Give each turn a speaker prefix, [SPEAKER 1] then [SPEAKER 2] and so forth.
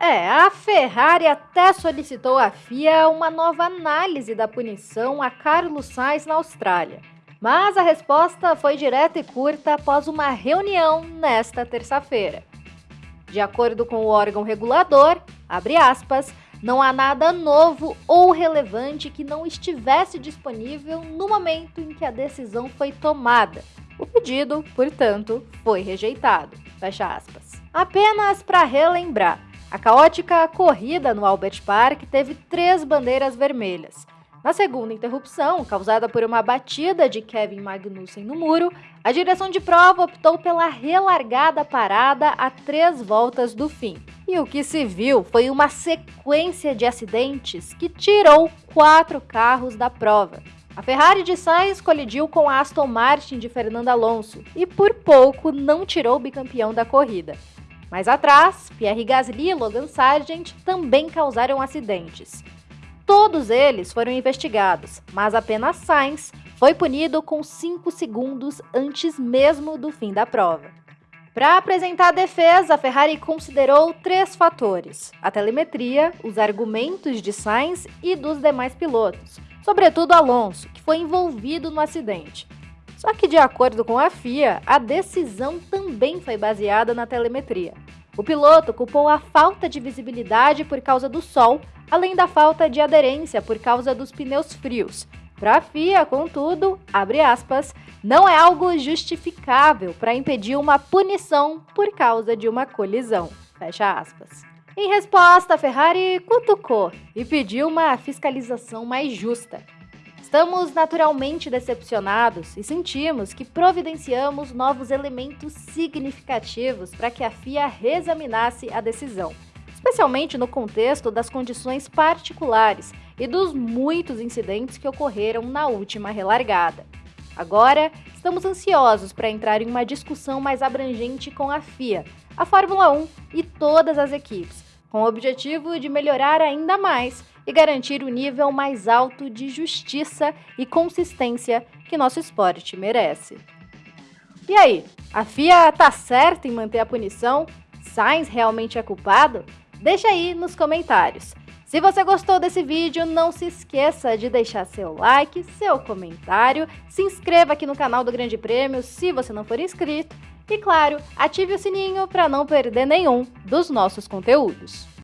[SPEAKER 1] É, a Ferrari até solicitou à FIA uma nova análise da punição a Carlos Sainz na Austrália. Mas a resposta foi direta e curta após uma reunião nesta terça-feira. De acordo com o órgão regulador, aspas, não há nada novo ou relevante que não estivesse disponível no momento em que a decisão foi tomada. O pedido, portanto, foi rejeitado. Fecha aspas. Apenas para relembrar, a caótica corrida no Albert Park teve três bandeiras vermelhas. Na segunda interrupção, causada por uma batida de Kevin Magnussen no muro, a direção de prova optou pela relargada parada a três voltas do fim. E o que se viu foi uma sequência de acidentes que tirou quatro carros da prova. A Ferrari de Sainz colidiu com a Aston Martin de Fernando Alonso e por pouco não tirou o bicampeão da corrida. Mais atrás, Pierre Gasly e Logan Sargent também causaram acidentes. Todos eles foram investigados, mas apenas Sainz foi punido com 5 segundos antes mesmo do fim da prova. Para apresentar a defesa, a Ferrari considerou três fatores: a telemetria, os argumentos de Sainz e dos demais pilotos, sobretudo Alonso, que foi envolvido no acidente. Só que, de acordo com a FIA, a decisão também foi baseada na telemetria. O piloto culpou a falta de visibilidade por causa do sol, além da falta de aderência por causa dos pneus frios. Para a FIA, contudo, aspas, não é algo justificável para impedir uma punição por causa de uma colisão. Fecha aspas. Em resposta, a Ferrari cutucou e pediu uma fiscalização mais justa. Estamos naturalmente decepcionados e sentimos que providenciamos novos elementos significativos para que a FIA reexaminasse a decisão, especialmente no contexto das condições particulares e dos muitos incidentes que ocorreram na última relargada. Agora, estamos ansiosos para entrar em uma discussão mais abrangente com a FIA, a Fórmula 1 e todas as equipes, com o objetivo de melhorar ainda mais e garantir o nível mais alto de justiça e consistência que nosso esporte merece. E aí, a FIA tá certa em manter a punição? Sainz realmente é culpado? Deixa aí nos comentários. Se você gostou desse vídeo, não se esqueça de deixar seu like, seu comentário, se inscreva aqui no canal do Grande Prêmio se você não for inscrito e, claro, ative o sininho para não perder nenhum dos nossos conteúdos.